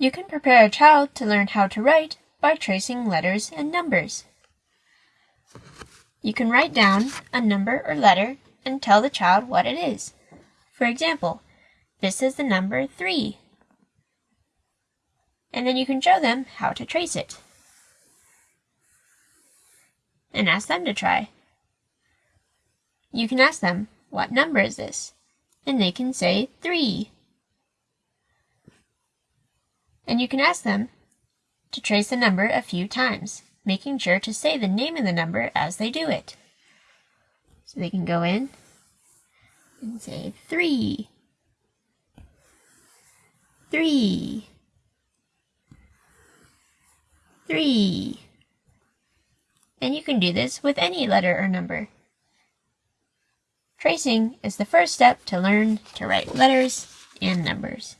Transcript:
You can prepare a child to learn how to write by tracing letters and numbers. You can write down a number or letter and tell the child what it is. For example, this is the number 3. And then you can show them how to trace it. And ask them to try. You can ask them, what number is this? And they can say 3 and you can ask them to trace the number a few times, making sure to say the name of the number as they do it. So they can go in and say three, three, three. And you can do this with any letter or number. Tracing is the first step to learn to write letters and numbers.